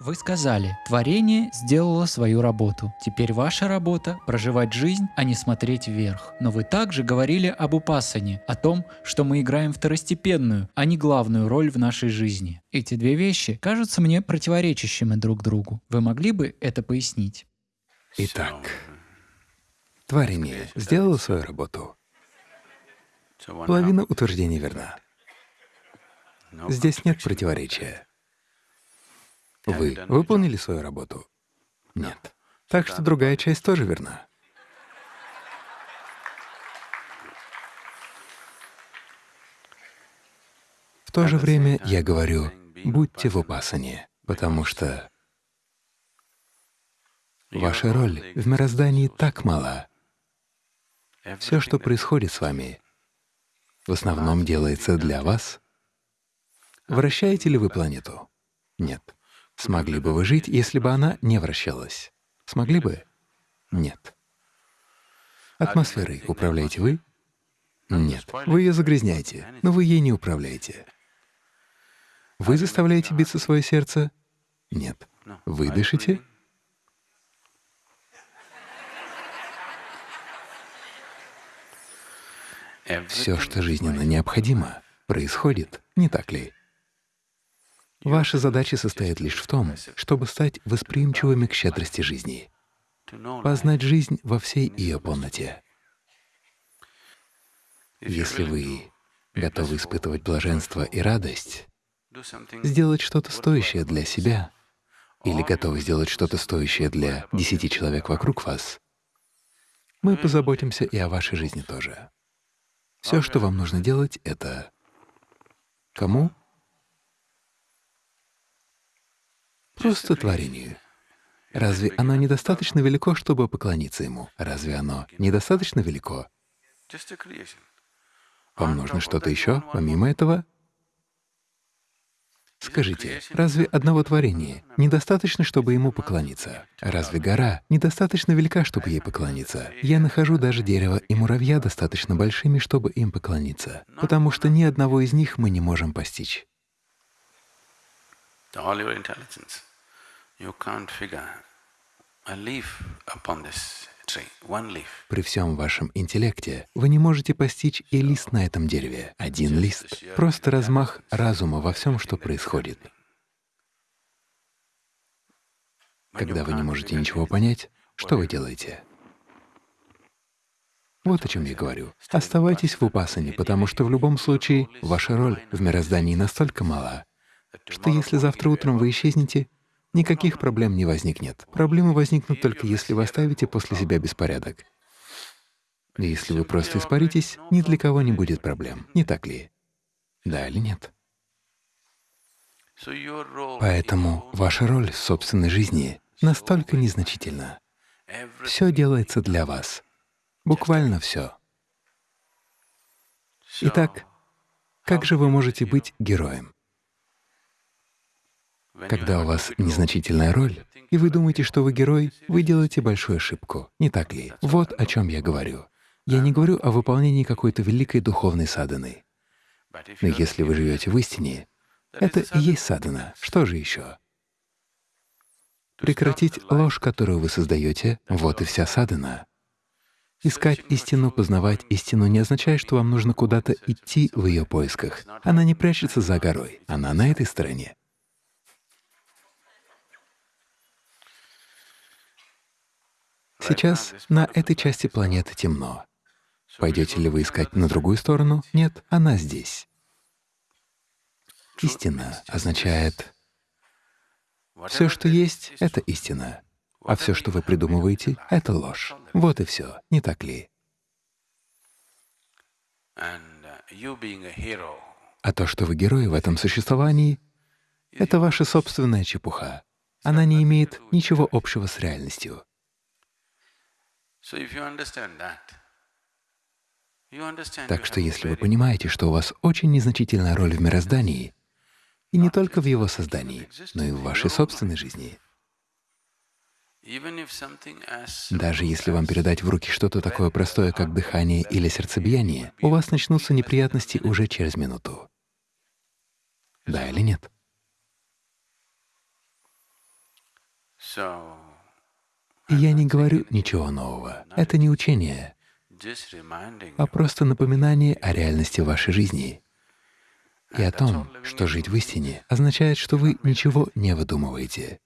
Вы сказали, творение сделало свою работу. Теперь ваша работа — проживать жизнь, а не смотреть вверх. Но вы также говорили об упасане, о том, что мы играем второстепенную, а не главную роль в нашей жизни. Эти две вещи кажутся мне противоречащими друг другу. Вы могли бы это пояснить? Итак, творение сделало свою работу. Половина утверждений верна. Здесь нет противоречия. Вы выполнили свою работу? Нет. Так что другая часть тоже верна. В то же время я говорю, будьте в упасане, потому что ваша роль в мироздании так мала. Все, что происходит с вами, в основном делается для вас. Вращаете ли вы планету? Нет. Смогли бы вы жить, если бы она не вращалась? Смогли бы? Нет. Атмосферой управляете вы? Нет. Вы ее загрязняете, но вы ей не управляете. Вы заставляете биться свое сердце? Нет. Вы дышите? Все, что жизненно необходимо, происходит, не так ли? Ваша задача состоит лишь в том, чтобы стать восприимчивыми к щедрости жизни, познать жизнь во всей ее полноте. Если вы готовы испытывать блаженство и радость, сделать что-то стоящее для себя или готовы сделать что-то стоящее для десяти человек вокруг вас, мы позаботимся и о вашей жизни тоже. Все, что вам нужно делать, — это кому? Просто творению. Разве оно недостаточно велико, чтобы поклониться ему? Разве оно недостаточно велико? Вам нужно что-то еще, помимо этого? Скажите, разве одного творения недостаточно, чтобы ему поклониться? Разве гора недостаточно велика, чтобы ей поклониться? Я нахожу даже дерево и муравья достаточно большими, чтобы им поклониться, потому что ни одного из них мы не можем постичь. При всем вашем интеллекте вы не можете постичь и лист на этом дереве, один лист, просто размах разума во всем, что происходит. Когда вы не можете ничего понять, что вы делаете? Вот о чем я говорю. Оставайтесь в упасане, потому что в любом случае ваша роль в мироздании настолько мала, что если завтра утром вы исчезнете, никаких проблем не возникнет. Проблемы возникнут только если вы оставите после себя беспорядок. Если вы просто испаритесь, ни для кого не будет проблем, не так ли? Да или нет? Поэтому ваша роль в собственной жизни настолько незначительна. Все делается для вас. Буквально все. Итак, как же вы можете быть героем? Когда у вас незначительная роль, и вы думаете, что вы герой, вы делаете большую ошибку, не так ли? Вот о чем я говорю. Я не говорю о выполнении какой-то великой духовной садханы. Но если вы живете в истине, это и есть садхана. Что же еще? Прекратить ложь, которую вы создаете, вот и вся садхана. Искать истину, познавать истину не означает, что вам нужно куда-то идти в ее поисках. Она не прячется за горой, она на этой стороне. Сейчас на этой части планеты темно. Пойдете ли вы искать на другую сторону? Нет, она здесь. Истина означает все, что есть, — это истина, а все, что вы придумываете, — это ложь. Вот и все, не так ли? А то, что вы герои в этом существовании, — это ваша собственная чепуха. Она не имеет ничего общего с реальностью. Так что если вы понимаете, что у вас очень незначительная роль в мироздании, и не только в его создании, но и в вашей собственной жизни, даже если вам передать в руки что-то такое простое, как дыхание или сердцебиение, у вас начнутся неприятности уже через минуту. Да или нет? И я не говорю ничего нового. Это не учение, а просто напоминание о реальности вашей жизни и о том, что жить в истине означает, что вы ничего не выдумываете.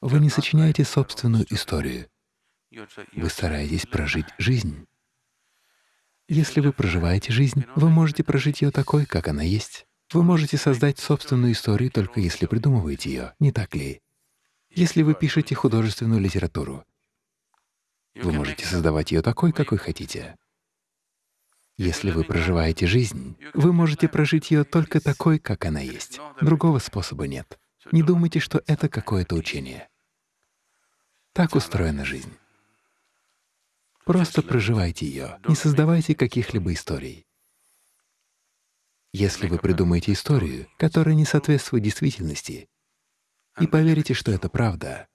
Вы не сочиняете собственную историю. Вы стараетесь прожить жизнь. Если вы проживаете жизнь, вы можете прожить ее такой, как она есть. Вы можете создать собственную историю только если придумываете ее, не так ли? Если вы пишете художественную литературу, вы можете создавать ее такой, какой хотите. Если вы проживаете жизнь, вы можете прожить ее только такой, как она есть. Другого способа нет. Не думайте, что это какое-то учение. Так устроена жизнь. Просто проживайте ее, не создавайте каких-либо историй. Если вы придумаете историю, которая не соответствует действительности, и поверите, что это правда,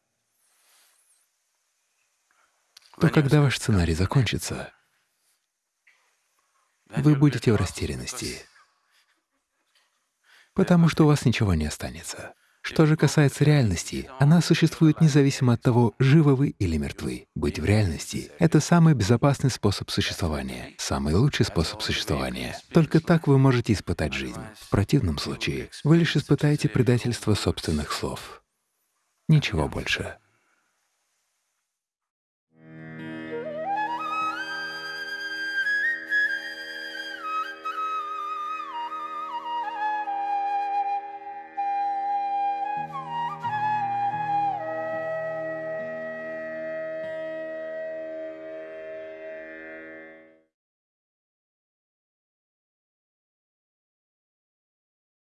то когда ваш сценарий закончится, вы будете в растерянности, потому что у вас ничего не останется. Что же касается реальности, она существует независимо от того, живы вы или мертвы. Быть в реальности — это самый безопасный способ существования, самый лучший способ существования. Только так вы можете испытать жизнь. В противном случае вы лишь испытаете предательство собственных слов. Ничего больше.